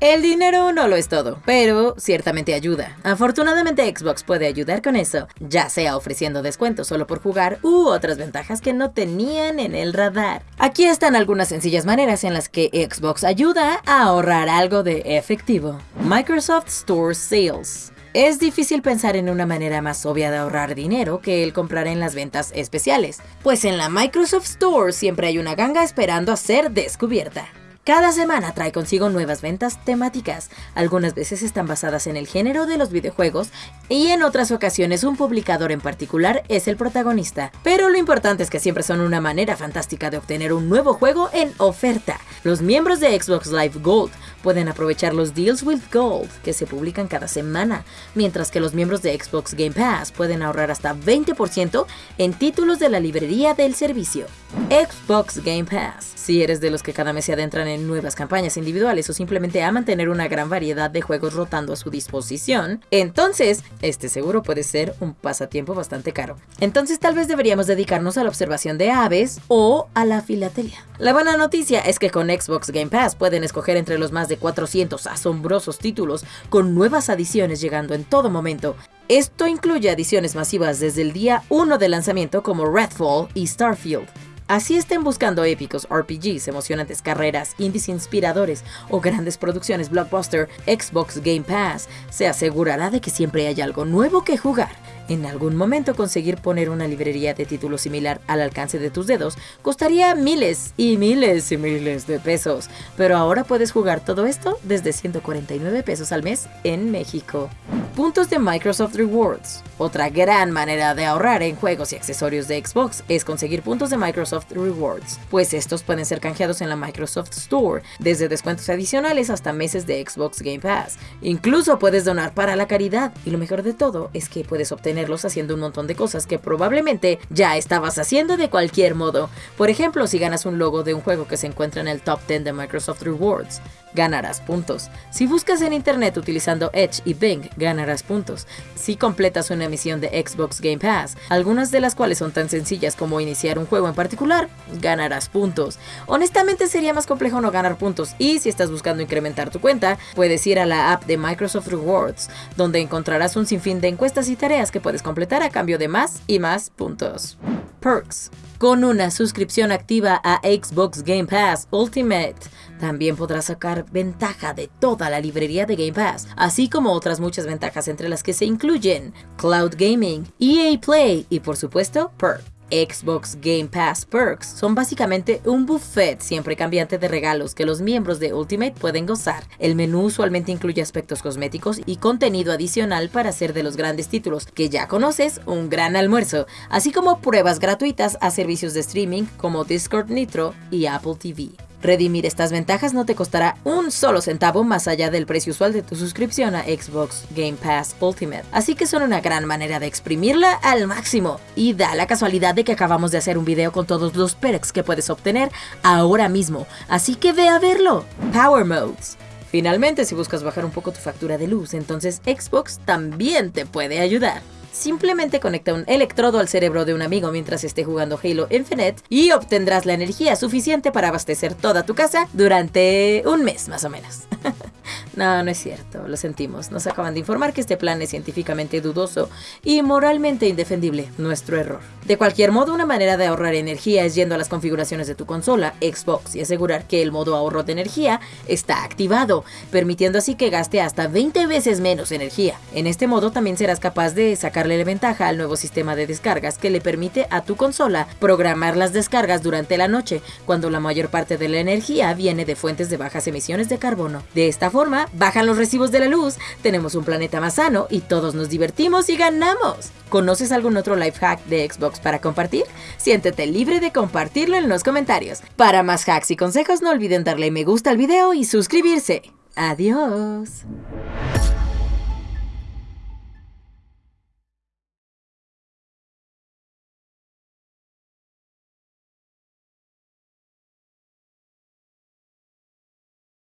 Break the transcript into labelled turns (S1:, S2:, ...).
S1: El dinero no lo es todo, pero ciertamente ayuda. Afortunadamente Xbox puede ayudar con eso, ya sea ofreciendo descuentos solo por jugar u otras ventajas que no tenían en el radar. Aquí están algunas sencillas maneras en las que Xbox ayuda a ahorrar algo de efectivo. Microsoft Store Sales. Es difícil pensar en una manera más obvia de ahorrar dinero que el comprar en las ventas especiales, pues en la Microsoft Store siempre hay una ganga esperando a ser descubierta. Cada semana trae consigo nuevas ventas temáticas, algunas veces están basadas en el género de los videojuegos y en otras ocasiones un publicador en particular es el protagonista. Pero lo importante es que siempre son una manera fantástica de obtener un nuevo juego en oferta. Los miembros de Xbox Live Gold pueden aprovechar los Deals with Gold que se publican cada semana, mientras que los miembros de Xbox Game Pass pueden ahorrar hasta 20% en títulos de la librería del servicio. Xbox Game Pass. Si eres de los que cada mes se adentran en nuevas campañas individuales o simplemente a mantener una gran variedad de juegos rotando a su disposición, entonces este seguro puede ser un pasatiempo bastante caro. Entonces tal vez deberíamos dedicarnos a la observación de aves o a la filatelia. La buena noticia es que con Xbox Game Pass pueden escoger entre los más de 400 asombrosos títulos con nuevas adiciones llegando en todo momento. Esto incluye adiciones masivas desde el día 1 de lanzamiento como Redfall y Starfield. Así estén buscando épicos RPGs, emocionantes carreras, indies inspiradores o grandes producciones blockbuster, Xbox Game Pass se asegurará de que siempre hay algo nuevo que jugar. En algún momento conseguir poner una librería de títulos similar al alcance de tus dedos costaría miles y miles y miles de pesos, pero ahora puedes jugar todo esto desde 149 pesos al mes en México. Puntos de Microsoft Rewards. Otra gran manera de ahorrar en juegos y accesorios de Xbox es conseguir puntos de Microsoft Rewards, pues estos pueden ser canjeados en la Microsoft Store, desde descuentos adicionales hasta meses de Xbox Game Pass. Incluso puedes donar para la caridad, y lo mejor de todo es que puedes obtener haciendo un montón de cosas que probablemente ya estabas haciendo de cualquier modo. Por ejemplo, si ganas un logo de un juego que se encuentra en el top 10 de Microsoft Rewards, ganarás puntos. Si buscas en internet utilizando Edge y Bing, ganarás puntos. Si completas una misión de Xbox Game Pass, algunas de las cuales son tan sencillas como iniciar un juego en particular, ganarás puntos. Honestamente sería más complejo no ganar puntos y si estás buscando incrementar tu cuenta, puedes ir a la app de Microsoft Rewards, donde encontrarás un sinfín de encuestas y tareas que puedes completar a cambio de más y más puntos. Perks. Con una suscripción activa a Xbox Game Pass Ultimate, también podrás sacar ventaja de toda la librería de Game Pass, así como otras muchas ventajas entre las que se incluyen Cloud Gaming, EA Play y por supuesto Perks. Xbox Game Pass Perks son básicamente un buffet siempre cambiante de regalos que los miembros de Ultimate pueden gozar. El menú usualmente incluye aspectos cosméticos y contenido adicional para hacer de los grandes títulos que ya conoces un gran almuerzo, así como pruebas gratuitas a servicios de streaming como Discord Nitro y Apple TV. Redimir estas ventajas no te costará un solo centavo más allá del precio usual de tu suscripción a Xbox Game Pass Ultimate. Así que son una gran manera de exprimirla al máximo. Y da la casualidad de que acabamos de hacer un video con todos los perks que puedes obtener ahora mismo. Así que ve a verlo. Power Modes. Finalmente, si buscas bajar un poco tu factura de luz, entonces Xbox también te puede ayudar. Simplemente conecta un electrodo al cerebro de un amigo mientras esté jugando Halo Infinite y obtendrás la energía suficiente para abastecer toda tu casa durante un mes más o menos. no, no es cierto, lo sentimos. Nos acaban de informar que este plan es científicamente dudoso y moralmente indefendible. Nuestro error. De cualquier modo, una manera de ahorrar energía es yendo a las configuraciones de tu consola, Xbox, y asegurar que el modo ahorro de energía está activado, permitiendo así que gaste hasta 20 veces menos energía. En este modo también serás capaz de sacarle la ventaja al nuevo sistema de descargas que le permite a tu consola programar las descargas durante la noche, cuando la mayor parte de la energía viene de fuentes de bajas emisiones de carbono. De esta forma, bajan los recibos de la luz, tenemos un planeta más sano y todos nos divertimos y ganamos. ¿Conoces algún otro life hack de Xbox para compartir? Siéntete libre de compartirlo en los comentarios. Para más hacks y consejos no olviden darle me gusta al video y suscribirse. Adiós.